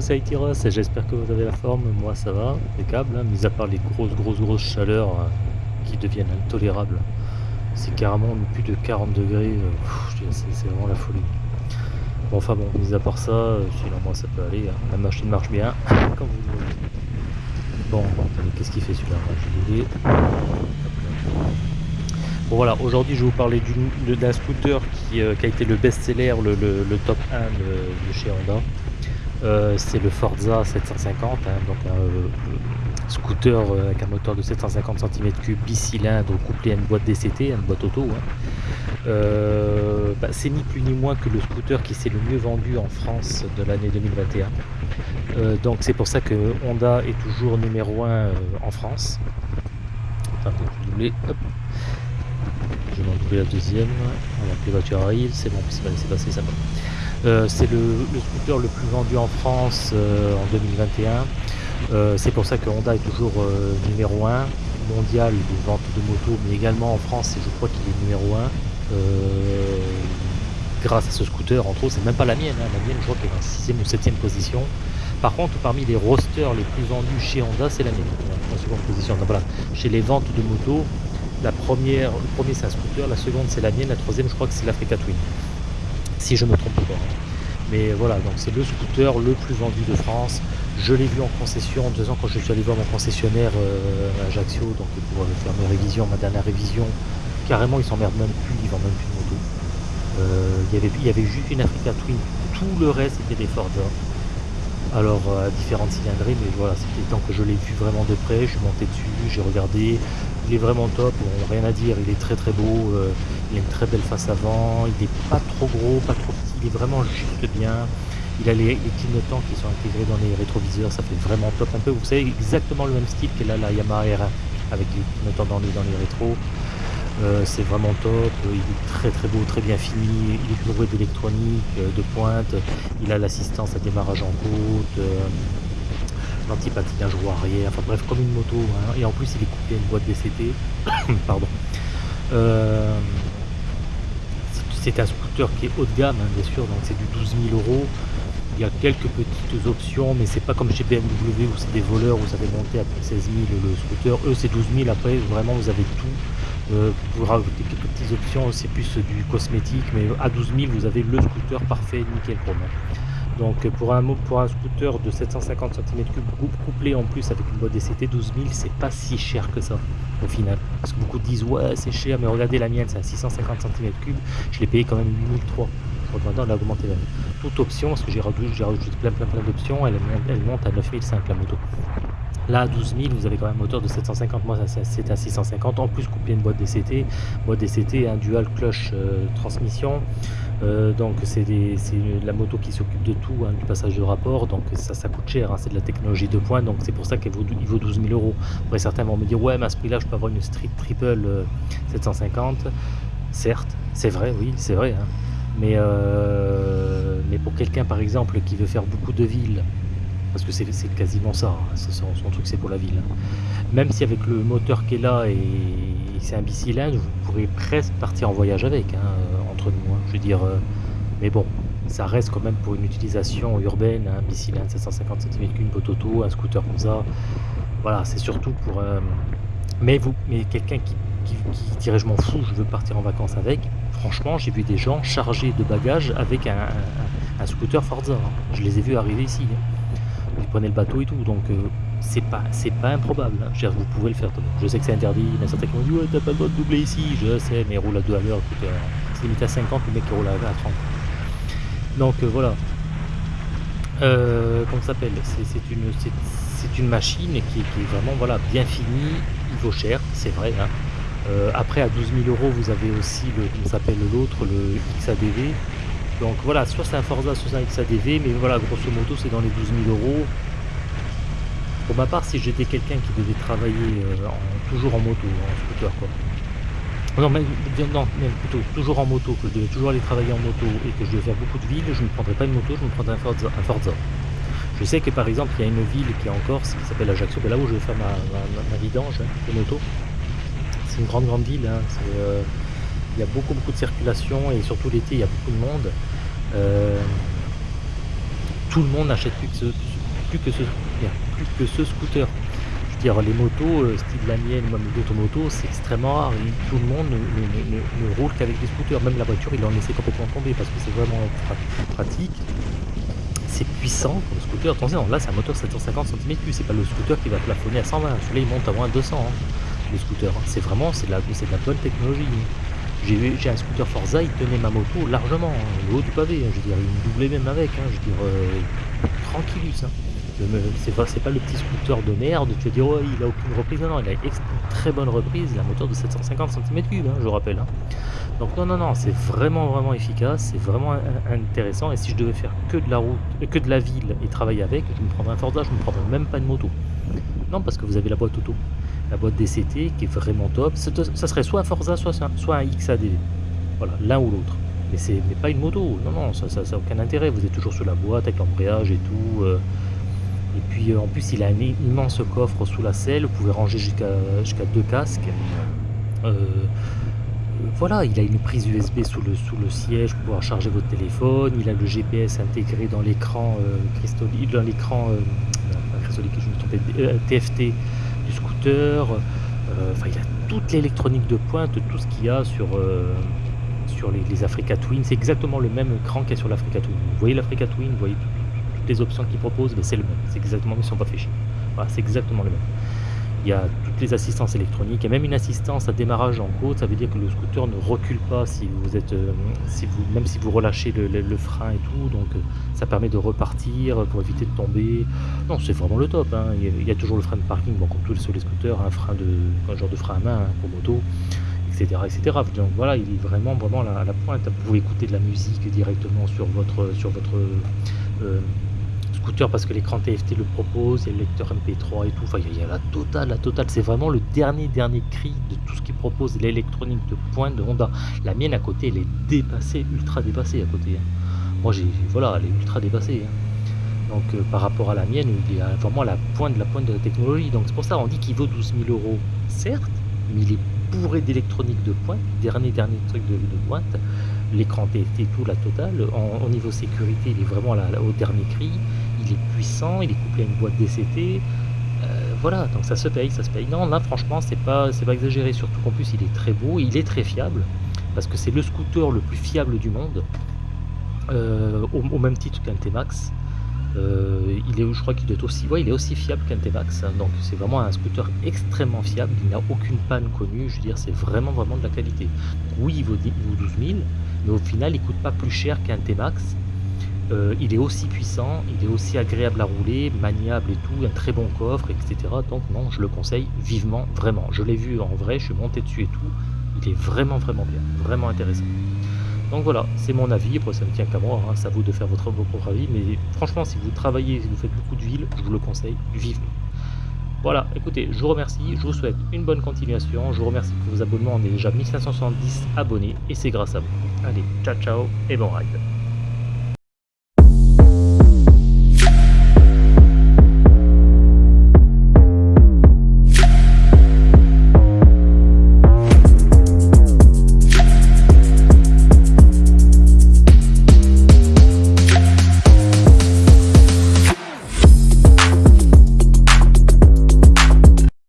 J'espère que vous avez la forme. Moi, ça va, impeccable, hein, mis à part les grosses, grosses, grosses chaleurs euh, qui deviennent intolérables. C'est carrément plus de 40 degrés, euh, c'est vraiment la folie. Bon, enfin bon, mis à part ça, euh, sinon moi ça peut aller, hein. la machine marche bien, comme vous. Bon, qu'est-ce qu'il fait celui-là? Je. Bon voilà, aujourd'hui je vais vous parler d'un scooter qui, euh, qui a été le best-seller, le, le- le top 1 de, de chez Honda. Euh, c'est le Forza 750, hein, donc un euh, scooter euh, avec un moteur de 750 cm3 bicylindre couplé à une boîte DCT, une boîte auto. hein. Bah, c'est ni plus ni moins que le scooter qui s'est le mieux vendu en France de l'année 2021. Euh, donc c'est pour ça que Honda est toujours numéro 1 en France. Attendez, je vais. Hop. Je vais la deuxième. Voilà, les voitures arrivent, c'est bon, c'est pas laissé passer, ça va. Euh, c'est le, scooter le plus vendu en France euh, en 2021. Euh, c'est pour ça que Honda est toujours numéro 1 mondial de vente de motos, mais également en France, je crois qu'il est numéro 1. euh, grâce à ce scooter, entre autres, c'est même pas la mienne, hein. la mienne je crois qu'elle est en 6ème ou 7ème position. Par contre, parmi les rosters les plus vendus chez Honda, c'est la mienne, en seconde position. Donc voilà, chez les ventes de motos, la première, le premier c'est un scooter, la seconde c'est la mienne, la troisième je crois que c'est l'Africa Twin. Si je me trompe pas. hein. Mais voilà, donc c'est le scooter le plus vendu de France. Je l'ai vu en concession, deux ans quand je suis allé voir mon concessionnaire euh, à Ajaccio, donc pour euh, faire mes révisions, ma dernière révision, carrément ils s'emmerdent même plus, ils vendent même plus de moto. Euh, il y avait- y avait juste une Africa Twin, tout le reste c'était des Forza. Alors euh, à différentes cylindrées, mais voilà, c'était tant que je l'ai vu vraiment de près, je suis monté dessus, j'ai regardé, il est vraiment top, rien à dire, il est très très beau, il a une très belle face avant, il est pas trop gros, pas trop petit, il est vraiment juste bien. Il a les, les clignotants qui sont intégrés dans les rétroviseurs, ça fait vraiment top un peu. Vous savez exactement le même style que là, la Yamaha R1 avec les clignotants dans les, dans les rétros. Euh, c'est vraiment top, il est très très beau, très bien fini, il est bourré d'électronique, euh, de pointe, il a l'assistance à démarrage en côte, euh, l'anti-patinage roue arrière, enfin bref comme une moto, hein. et en plus il est coupé à une boîte DCT, pardon. Euh, c'est- un scooter qui est haut de gamme, hein, bien sûr, donc c'est du 12 000 euros. Il y a quelques petites options, mais c'est pas comme chez BMW où c'est des voleurs, ça fait monter à plus de 16 000 le scooter. Eux, c'est 12 000. Après, vraiment, vous avez tout. Euh, vous pouvez rajouter quelques petites options, c'est plus du cosmétique, mais à 12 000, vous avez le scooter parfait, nickel pour moi. Donc, pour un, pour un scooter de 750 cm3 couplé en plus avec une boîte DCT 12 000, c'est pas si cher que ça au final. Parce que beaucoup disent ouais, c'est cher, mais regardez la mienne, c'est à 650 cm3, je l'ai payé quand même 8003. Maintenant, elle a augmenté même. Toute option, parce que j'ai rajouté, plein, plein, plein d'options, elle, monte- à 9005 la moto. Là, à 12 000, vous avez quand même un moteur de 750, moi c'est à 650, en plus couplé une boîte DCT, boîte DCT, un dual clutch euh, transmission, Euh, donc c'est la moto qui s'occupe de tout, hein, du passage de rapport, donc ça, ça coûte cher, hein, c'est de la technologie de pointe, donc c'est pour ça qu'il vaut, il vaut 12 000 euros. Après certains vont me dire, ouais, mais à ce prix-là, je peux avoir une Street Triple euh, 750, certes, c'est vrai, oui, c'est vrai, hein. Mais, euh, mais pour quelqu'un par exemple qui veut faire beaucoup de villes, parce que c'est quasiment ça, hein, son, truc c'est pour la ville. hein. Même si avec le moteur qui est là et c'est un bicylindre, vous pourrez presque partir en voyage avec, hein, euh, entre nous. je veux dire, euh, mais bon, ça reste quand même pour une utilisation urbaine, un bicylindre 750 cm une boîte auto, un scooter comme ça. Voilà, c'est surtout pour. euh, mais vous, mais quelqu'un qui, qui dirait je m'en fous, je veux partir en vacances avec. Franchement, j'ai vu des gens chargés de bagages avec un, scooter Forza. hein. Je les ai vus arriver ici. hein. Ils prenaient le bateau et tout, donc euh, c'est pas c'est pas improbable. hein. Vous pouvez le faire. Je sais que c'est interdit. Il y en a certains qui m'ont dit ouais t'as pas le droit de doubler ici. Je sais, mais roule à 2 à l'heure. euh, C'est limite à 50, le mec qui roule à, à 30. Donc euh, voilà. Comment ça s'appelle? C'est une machine qui, est vraiment voilà bien finie. Il vaut cher, c'est vrai. Euh, après à 12 000 euros, vous avez aussi le s'appelle l'autre, le XADV. Donc voilà, soit c'est un Forza, soit c'est un XADV, mais voilà, grosso modo, c'est dans les 12 000 euros. Pour ma part, si j'étais quelqu'un qui devait travailler euh, toujours en moto, en scooter, quoi. Non, même, plutôt toujours en moto, que je devais toujours aller travailler en moto et que je devais faire beaucoup de villes, je ne prendrais pas une moto, je me prendrais un Forza. Je sais que par exemple, il y a une ville qui est en Corse, qui s'appelle Ajaccio, là où je vais faire ma vidange hein, de moto. C'est une grande, grande ville. hein, euh, il y a beaucoup, beaucoup de circulation et surtout l'été, il y a beaucoup de monde. Euh, tout le monde n'achète plus que ce plus que ce plus que ce scooter. Je veux dire les motos, heu, style la mienne, même d'autres motos, c'est extrêmement rare tout le monde ne roule qu'avec des scooters. Même la voiture, ils l'ont laissé complètement tomber parce que c'est vraiment pra pratique. C'est puissant comme scooter. Attention, là, c'est un moteur 750 cm3, c'est pas le scooter qui va plafonner à 120. Celui-là, il monte à moins de 200, hein, hein. C'est vraiment, c'est la c'est de la bonne technologie. J'ai un scooter Forza, il tenait ma moto largement, hein, le haut du pavé, hein, je veux dire, il me doublait même avec, hein, je veux dire, heu, tranquillus. C'est pas pas le petit scooter de merde, tu vas dire: «Ouais, il a aucune reprise». Non, non, il a une très bonne reprise, il a un moteur de 750 cm3, hein, je rappelle, hein. Donc non, non, non, c'est vraiment, vraiment efficace, c'est vraiment in intéressant et si je devais faire que de la route euh, que de la ville et travailler avec, je me prendrais un Forza, je me prendrais même pas une moto. Non, parce que vous avez la boîte auto, la boîte DCT qui est vraiment top. Ça serait soit un Forza, soit un soit un XADV. Voilà, l'un ou l'autre. Mais c'est pas une moto. Non, non, ça ça ça aucun intérêt. Vous êtes toujours sur la boîte avec l'embrayage et tout, heu et puis, heu, en plus, il a un immense coffre sous la selle. Vous pouvez ranger jusqu'à jusqu'à 2 casques. Heu, voilà, il a une prise USB sous le sous le siège pour pouvoir charger votre téléphone. Il a le GPS intégré dans l'écran, dans l'écran, TFT du scooter. Enfin, il a toute l'électronique de pointe, tout ce qu'il y a sur, sur les Africa Twin. C'est exactement le même écran qu'il y a sur l'Africa Twin. Vous voyez l'Africa Twin, vous voyez tout les options qu'il propose, beh, c'est le même. C'est exactement ils se sont pas chier. Voilà, c'est exactement le même. Il y a toutes les assistances électroniques, a même une assistance à démarrage en côte, ça veut dire que le scooter ne recule pas si vous êtes, hem, si vous même si vous relâchez le frein et tout, donc heu, ça permet de repartir, pour éviter de tomber. Non, c'est vraiment le top, hein. Il y a toujours le frein de parking, bon comme tous sur les scooters, un frein de un genre de frein à main, hein, pour moto et cetera et cetera. Donc voilà, il est vraiment, vraiment à la pointe. Vous pouvez écouter de la musique directement sur votre, sur votre, heu, scooter parce que l'écran TFT le propose, il y a le lecteur MP3 et tout, enfin il y a y a la totale, la totale. C'est vraiment le dernier, dernier cri de tout ce qui propose l'électronique de pointe de Honda. La mienne à côté, elle est dépassée, ultra dépassée à côté, hein. Moi j'ai voilà, elle est ultra dépassée, hein. Donc heu, par rapport à la mienne, il est à vraiment la pointe de la pointe de la technologie. Donc c'est pour ça, on dit qu'il vaut 12 000 €, certes, mais il est bourré d'électronique de pointe, dernier, dernier truc de pointe. L'écran TFT tout, la totale. Au niveau sécurité, il est vraiment au dernier cri. Il est puissant, il est couplé à une boîte DCT. Heu, voilà, donc ça se paye, ça se paye. Non, là franchement, c'est pas c'est pas exagéré, surtout qu'en plus il est très beau, il est très fiable parce que c'est le scooter le plus fiable du monde, heu, au même titre qu'un T-Max. Heu, il est je crois qu'il être aussi ouais, il est aussi fiable qu'un T-Max, hein, donc c'est vraiment un scooter extrêmement fiable. Il n'a aucune panne connue, je veux dire, c'est vraiment, vraiment de la qualité. Oui, il vaut dix il vaut 12 000, mais au final, il coûte pas plus cher qu'un T-Max. Heu, il est aussi puissant, il est aussi agréable à rouler, maniable et tout, un très bon coffre et cetera. Donc non, je le conseille vivement, vraiment. Je l'ai vu en vrai, je suis monté dessus et tout. Il est vraiment, vraiment bien, vraiment intéressant. Donc voilà, c'est mon avis, après ça ne tient qu'à moi, hein, à vous de faire votre vos propres avis, mais franchement, si vous travaillez, si vous faites beaucoup de ville, je vous le conseille vivement. Voilà, écoutez, je vous remercie, je vous souhaite une bonne continuation, je vous remercie pour vos abonnements, on est déjà 1570 abonnés et c'est grâce à vous. Allez, ciao, ciao et bon ride.